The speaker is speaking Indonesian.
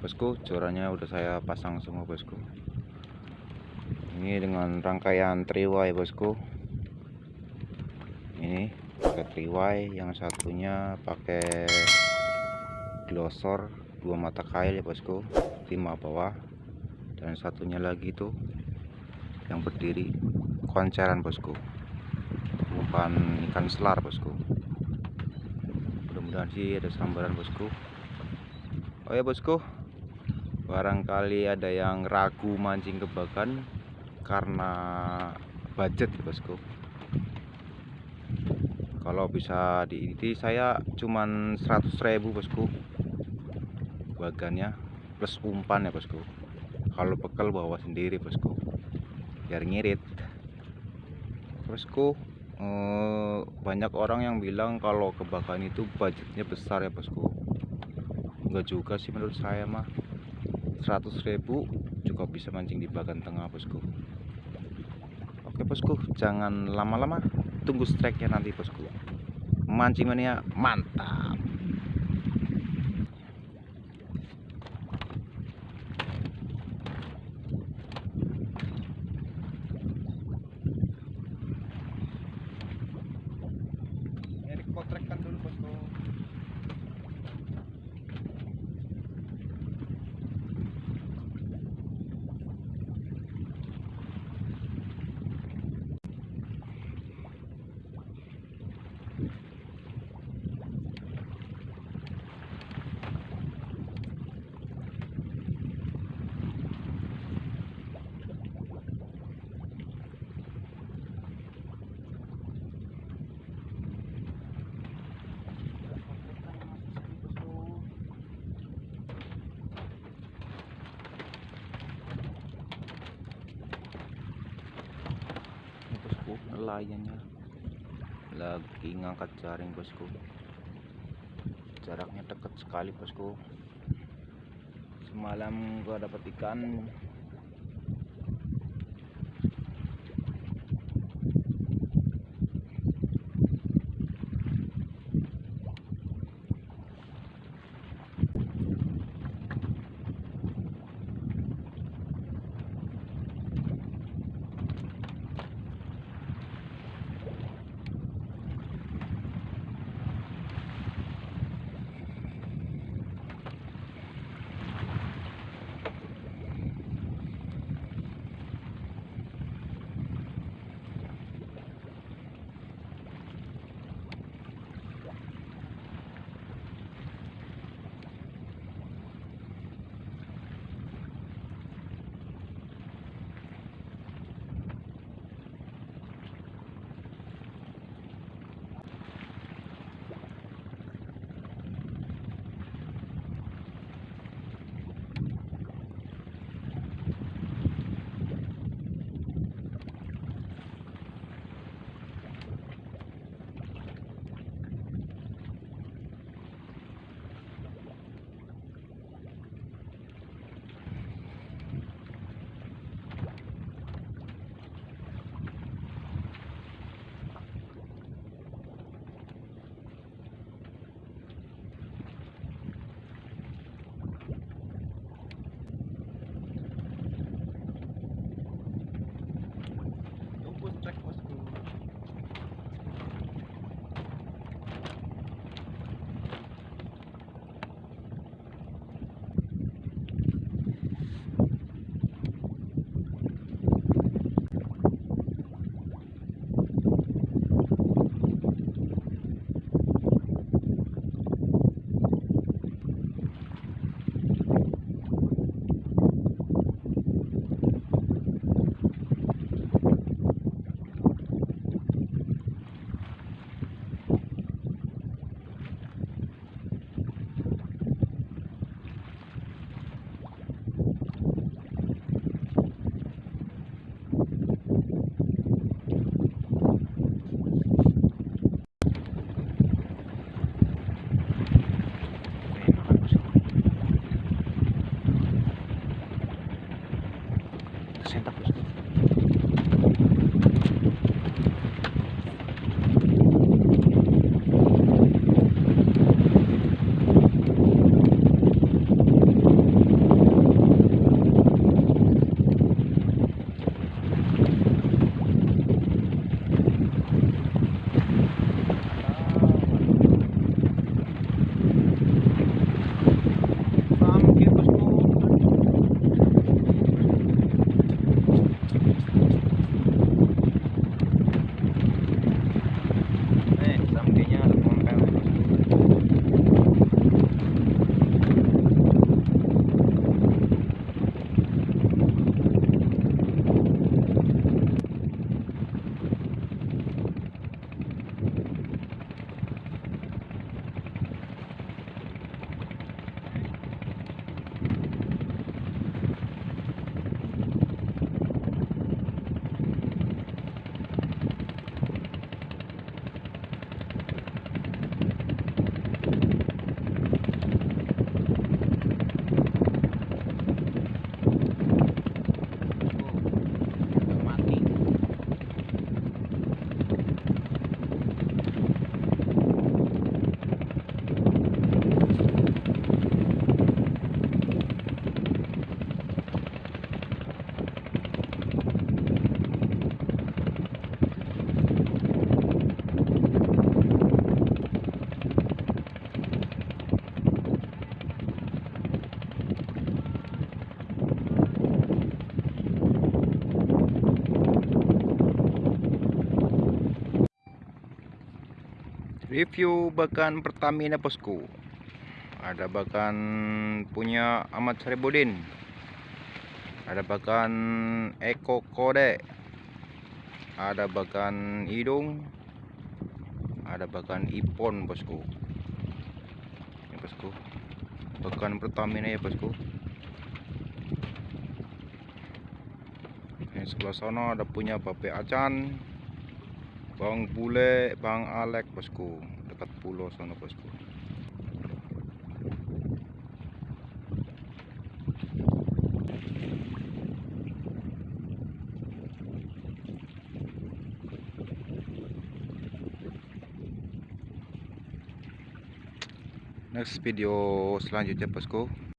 bosku jorannya udah saya pasang semua bosku. Ini dengan rangkaian triway bosku. Ini pakai triway yang satunya pakai glosor dua mata kail ya bosku. Lima bawah. Dan satunya lagi tuh yang berdiri konceran bosku. Bukan ikan selar bosku. Mudah-mudahan sih ada sambaran bosku. Oh ya bosku barangkali ada yang ragu mancing kebakan karena budget ya bosku. Kalau bisa di ini saya cuman 100.000 bosku. Bagannya plus umpan ya bosku. Kalau bekal bawa sendiri bosku. Biar ngirit. Bosku eh, banyak orang yang bilang kalau kebakan itu budgetnya besar ya bosku. Enggak juga sih menurut saya mah 100.000 juga bisa mancing di bagan tengah bosku. Oke bosku jangan lama-lama. Tunggu strike nya nanti bosku. Mancing mania mantap ini potrekkan dulu bosku Ini bosku nelayannya. Lagi ngangkat jaring bosku. Jaraknya dekat sekali bosku. Semalam gua dapat ikan presentación. Review bagan Pertamina bosku. Ada bagan punya Ahmad Saribudin ada bagan Eko Kode. Ada bagan hidung. Ada bagan Ipon bosku. Ini bosku. Bagan Pertamina ya bosku. Ini sebelah sana ada punya Bape Acan Bang Bule, Bang Alek bosku. Dekat pulau sana bosku. Next video selanjutnya bosku